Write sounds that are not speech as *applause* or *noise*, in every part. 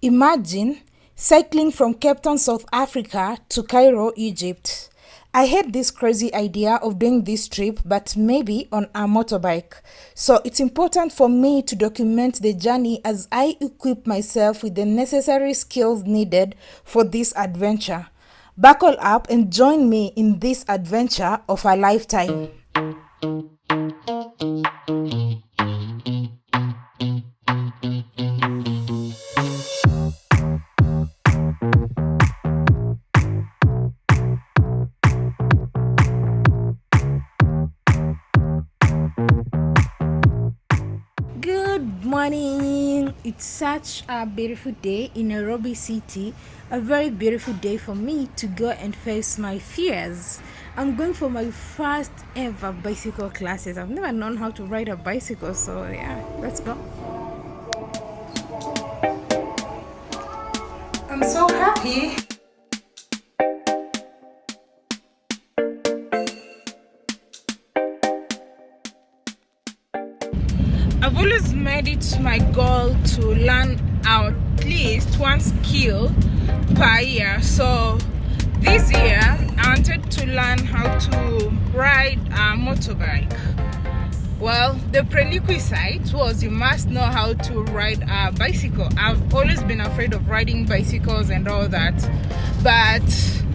Imagine cycling from Cape Town, South Africa to Cairo, Egypt. I had this crazy idea of doing this trip, but maybe on a motorbike. So it's important for me to document the journey as I equip myself with the necessary skills needed for this adventure. Buckle up and join me in this adventure of a lifetime. Good morning. It's such a beautiful day in Nairobi City. A very beautiful day for me to go and face my fears. I'm going for my first ever bicycle classes. I've never known how to ride a bicycle, so yeah, let's go. I'm so happy. I've always made it my goal to learn at least one skill per year. So this year I wanted to learn how to ride a motorbike. Well, the prerequisite was you must know how to ride a bicycle. I've always been afraid of riding bicycles and all that, but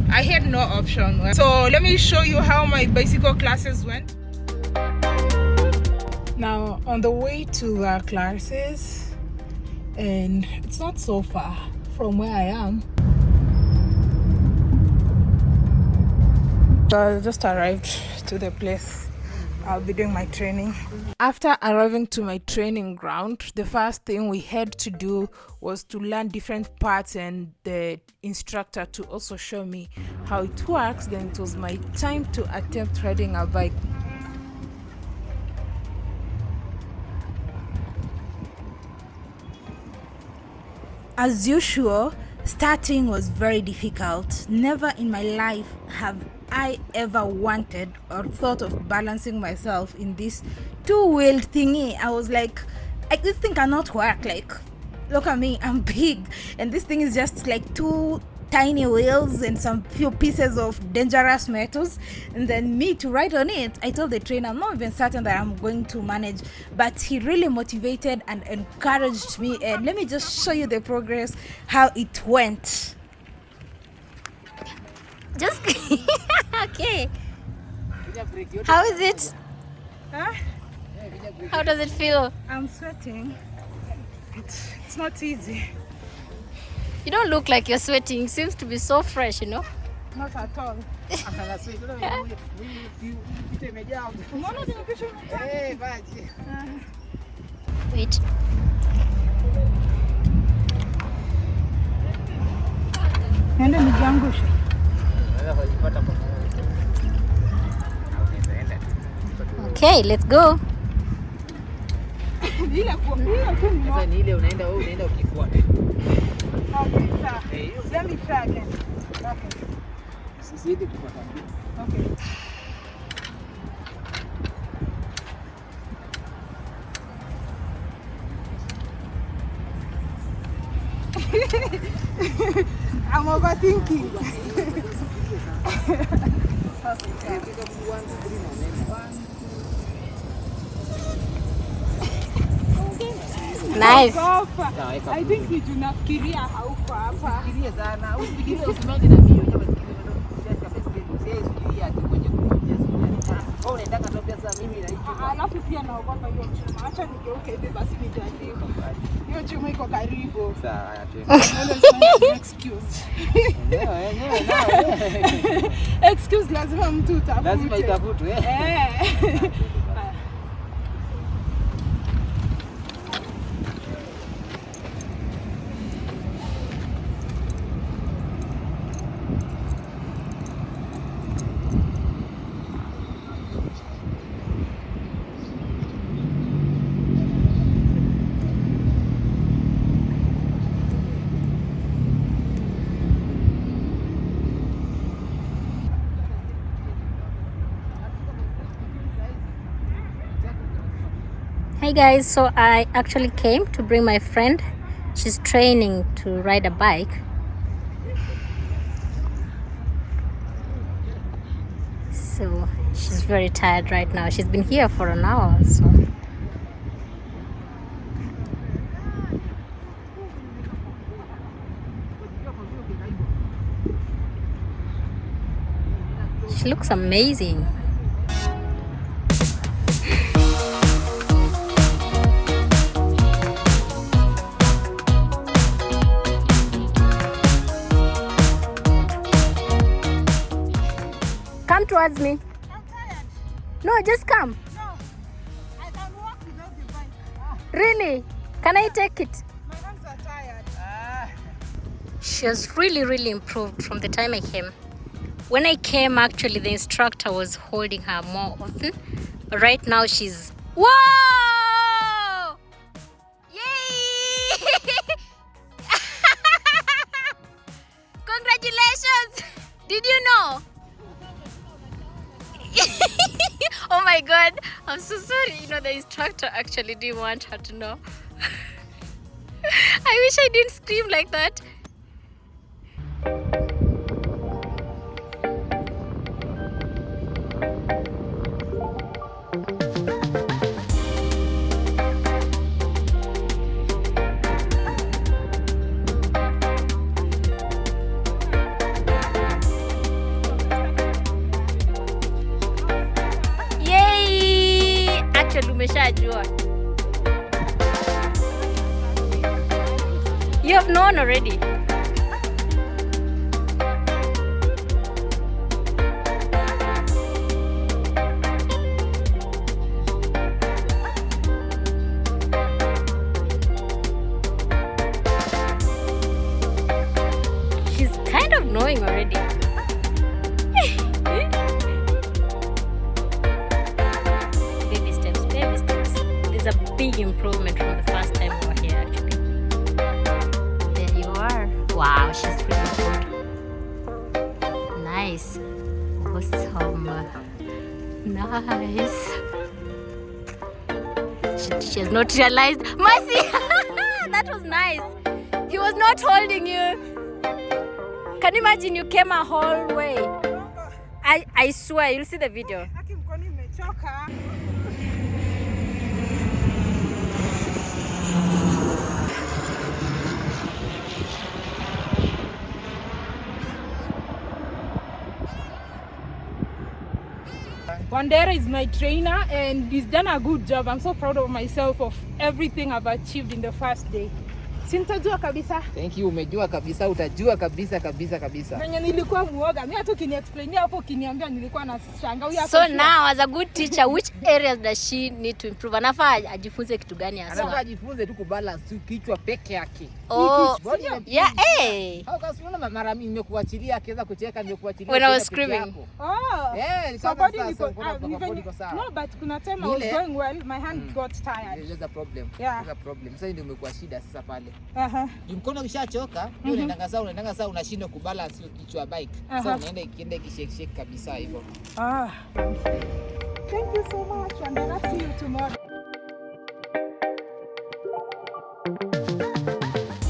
I had no option. So let me show you how my bicycle classes went. Now, on the way to our classes, and it's not so far from where I am. So I just arrived to the place I'll be doing my training. After arriving to my training ground, the first thing we had to do was to learn different parts and the instructor to also show me how it works. Then it was my time to attempt riding a bike. As usual, starting was very difficult. Never in my life have I ever wanted or thought of balancing myself in this two-wheeled thingy. I was like, like this thing cannot work. Like, look at me, I'm *laughs* big, and this thing is just like two tiny wheels and some few pieces of dangerous metals and then me to ride on it i told the trainer i'm not even certain that i'm going to manage but he really motivated and encouraged me and let me just show you the progress how it went Just *laughs* okay. How is it? huh? How does it feel? i'm sweating it's, it's not easy You don't look like you're sweating. Seems to be so fresh, you know. not at all *laughs* nimekwisha *laughs* Wait. niende nijiangushe Okay, let's go. bila kuambia tu ni Sasa ni ile unaenda wewe unaenda ukifuata. Okay, sawa. Eh, hiyo Let me try again. Okay, sisi yetu kufuata. okay. I'm overthinking. Nice. Hapa. Sawa, weka. I think ni tunafikiria hauko hapa. Fikiria sana. Usifikirie usimame na mimi unajua baiskeli bado usiache baiskeli. Usiye fikiria ati kwenye kukimbia sasa. Wewe unaendaka tu pia mimi na hicho. Alafu pia naogopa hiyo chuma. Acha nigeuke hivi basi nijaribu. Hiyo chuma iko karibu. Sawa. *laughs* Excuse lazima mtu utafute. Lazima itafutwe. eh. *laughs* Hi guys, so I actually came to bring my friend She's training to ride a bike. So she's very tired right now. She's been here for an hour, so. She looks amazing. Come towards me. I'm tired. No, just come. No, I can walk without the bike. Ah, Really? Can I take it? my hands are tired. She has really, really improved from the time I came. When I came, actually, the instructor was holding her more often. But right now, she's. Whoa! I'm so sorry. You know, the instructor actually didn't want her to know. *laughs* I wish I didn't scream like that. Umeshajua. You have known already. She's kind of knowing already. Nice. She, she has not realized. Mercy! *laughs* that was nice. He was not holding you. Can you imagine you came a whole way? I, I swear, you'll see the video. Wandera is my trainer and he's done a good job. I'm so proud of myself of everything I've achieved in the first day. Sintajua kabisa Thank you, umejua kabisa, utajua kabisa kabisa kabisa. venye nilikuwa muoga. Mimi hata ukiniexplainia hapo ukiniambia nilikuwa nashangaa huyu So now as a good teacher, which areas does she need to improve? Anafaa ajifunze kitu gani Anafaa hasa? ajifunze tu kubalance tu kichwa peke yake. Oh, yeah, eh. Au kasi unaona mara mimi nimekuachilia akiweza kucheka nimekuachilia. When I was screaming. Oh. Eh, So body niko, ah, no but kuna time I was going well my hand Mm. got tired. There's a problem. There's a problem. Sasa ndio umekuwa shida sasa pale. Aha. Mkono ukishachoka, ndio unaendanga saa unaendanga saa unashindwa kubalance hiyo kichwa ya bike. Sasa unaenda ikienda ikishake shake kabisa hivyo. Ah. Thank you so much and I'll see you tomorrow.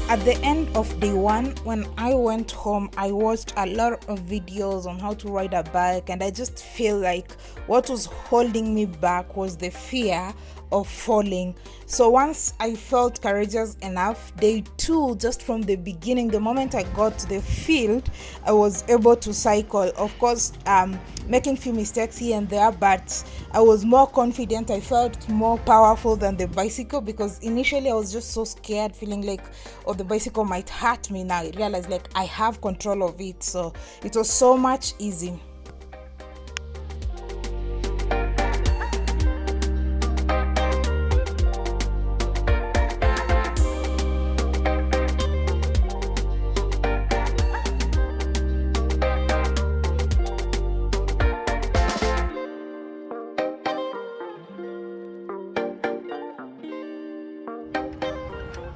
At the end of day one, when I went home, I watched a lot of videos on how to ride a bike, and I just feel like what was holding me back was the fear of falling. So once I felt courageous enough, day two, just from the beginning, the moment I got to the field, I was able to cycle. Of course, um, making few mistakes here and there, but I was more confident. I felt more powerful than the bicycle because initially I was just so scared, feeling like, oh, the bicycle might hurt me. Now I realized like I have control of it, so it was so much easy.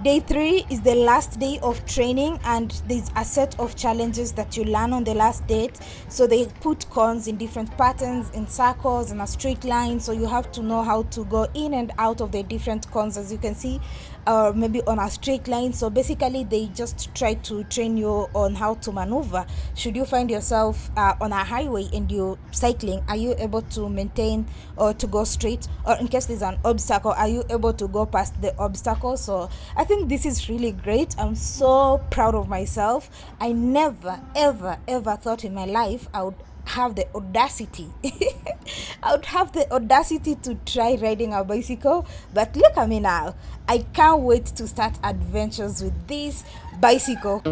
Day three is the last day of training, and there's a set of challenges that you learn on the last date. So they put cones in different patterns, in circles, and a straight line. So you have to know how to go in and out of the different cones. As you can see, or maybe on a straight line so basically they just try to train you on how to maneuver should you find yourself uh, on a highway and you're cycling are you able to maintain or to go straight or in case there's an obstacle are you able to go past the obstacle so i think this is really great. I'm so proud of myself. I never ever ever thought in my life i would have the audacity. *laughs* I would have the audacity to try riding a bicycle. But look at me now. I can't wait to start adventures with this bicycle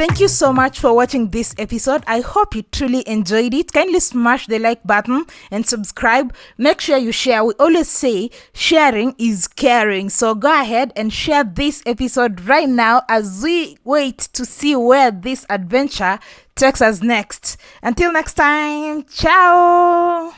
Thank you so much for watching this episode. I hope you truly enjoyed it. Kindly smash the like button and subscribe. Make sure you share. We always say sharing is caring. So go ahead and share this episode right now as we wait to see where this adventure takes us next. Until next time, ciao.